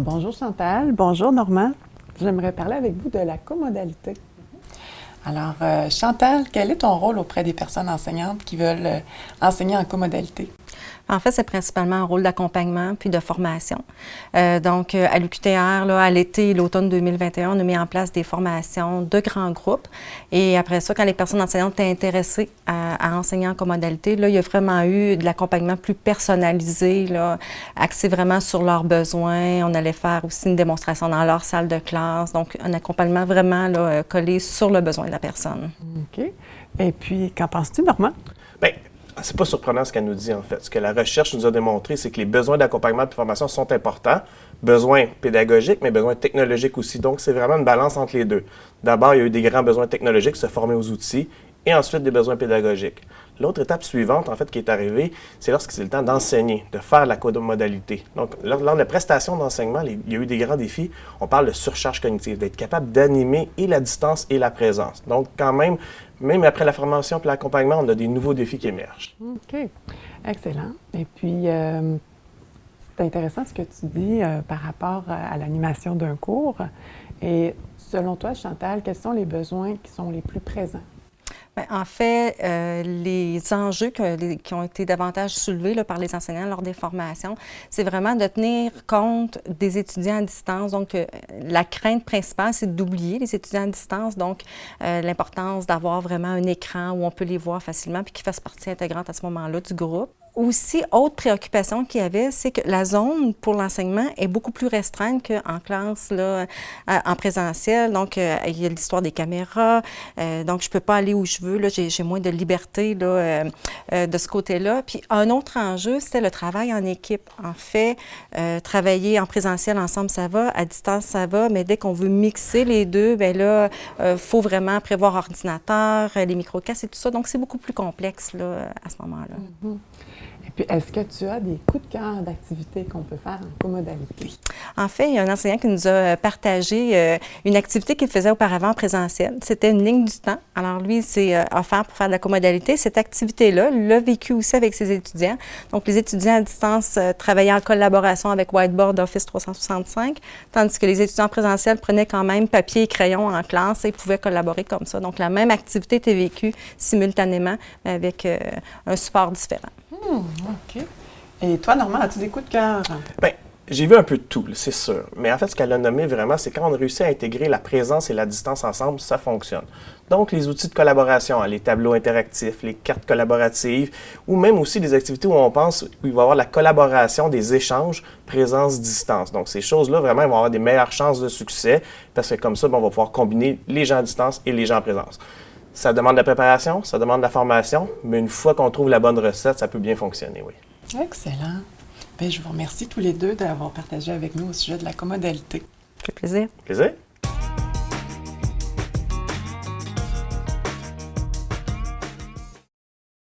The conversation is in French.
bonjour Chantal, bonjour Normand. J'aimerais parler avec vous de la comodalité. Alors, euh, Chantal, quel est ton rôle auprès des personnes enseignantes qui veulent euh, enseigner en comodalité? En fait, c'est principalement un rôle d'accompagnement puis de formation. Euh, donc, à l'UQTR, là, à l'été et l'automne 2021, on a mis en place des formations de grands groupes. Et après ça, quand les personnes enseignantes étaient intéressées à, enseigner en comodalité, là, il y a vraiment eu de l'accompagnement plus personnalisé, là, axé vraiment sur leurs besoins. On allait faire aussi une démonstration dans leur salle de classe. Donc, un accompagnement vraiment là, collé sur le besoin de la personne. OK. Et puis, qu'en penses-tu, Normand? Bien, c'est pas surprenant ce qu'elle nous dit, en fait. Ce que la recherche nous a démontré, c'est que les besoins d'accompagnement de formation sont importants. Besoins pédagogiques, mais besoins technologiques aussi. Donc, c'est vraiment une balance entre les deux. D'abord, il y a eu des grands besoins technologiques, se former aux outils, et ensuite des besoins pédagogiques. L'autre étape suivante, en fait, qui est arrivée, c'est lorsque c'est le temps d'enseigner, de faire la modalité. Donc, lors, de la prestation d'enseignement, il y a eu des grands défis. On parle de surcharge cognitive, d'être capable d'animer et la distance et la présence. Donc, quand même, même après la formation et l'accompagnement, on a des nouveaux défis qui émergent. OK. Excellent. Et puis, euh, c'est intéressant ce que tu dis euh, par rapport à l'animation d'un cours. Et selon toi, Chantal, quels sont les besoins qui sont les plus présents? Ben, en fait, euh, les enjeux qui ont été davantage soulevés par les enseignants lors des formations, c'est vraiment de tenir compte des étudiants à distance. Donc, euh, la crainte principale, c'est d'oublier les étudiants à distance. Donc, euh, l'importance d'avoir vraiment un écran où on peut les voir facilement puis qui fasse partie intégrante à ce moment-là du groupe aussi, autre préoccupation qu'il y avait, c'est que la zone pour l'enseignement est beaucoup plus restreinte qu'en classe, là, en présentiel. Donc, euh, il y a l'histoire des caméras. Euh, donc, je ne peux pas aller où je veux. J'ai moins de liberté là, euh, de ce côté-là. Puis, un autre enjeu, c'était le travail en équipe. En fait, travailler en présentiel ensemble, ça va. À distance, ça va. Mais dès qu'on veut mixer les deux, bien là, il faut vraiment prévoir ordinateur, les microcasses et tout ça. Donc, c'est beaucoup plus complexe là, à ce moment-là. Mm-hmm. Puis, est-ce que tu as des coups de cœur d'activités qu'on peut faire en comodalité? En fait, il y a un enseignant qui nous a partagé euh, une activité qu'il faisait auparavant en présentiel. C'était une ligne du temps. Alors, lui, c'est euh, offert pour faire de la comodalité. Cette activité-là, l'a vécu aussi avec ses étudiants. Donc, les étudiants à distance euh, travaillaient en collaboration avec Whiteboard Office 365, tandis que les étudiants présentiels prenaient quand même papier et crayon en classe et pouvaient collaborer comme ça. Donc, la même activité était vécue simultanément, mais avec un support différent. Hmm, OK. Et toi, Normand, as-tu des coups de cœur? Bien, j'ai vu un peu de tout, c'est sûr. Mais en fait, ce qu'elle a nommé vraiment, c'est quand on réussit à intégrer la présence et la distance ensemble, ça fonctionne. Donc, les outils de collaboration, hein, les tableaux interactifs, les cartes collaboratives, ou même aussi des activités où on pense qu'il va y avoir la collaboration, des échanges, présence-distance. Donc, ces choses-là, vraiment, vont avoir des meilleures chances de succès parce que comme ça, on va pouvoir combiner les gens à distance et les gens en présence. Ça demande de la préparation, ça demande de la formation, mais une fois qu'on trouve la bonne recette, ça peut bien fonctionner, oui. Excellent. Bien, je vous remercie tous les deux d'avoir partagé avec nous au sujet de la commodalité. Ça fait plaisir. Plaisir.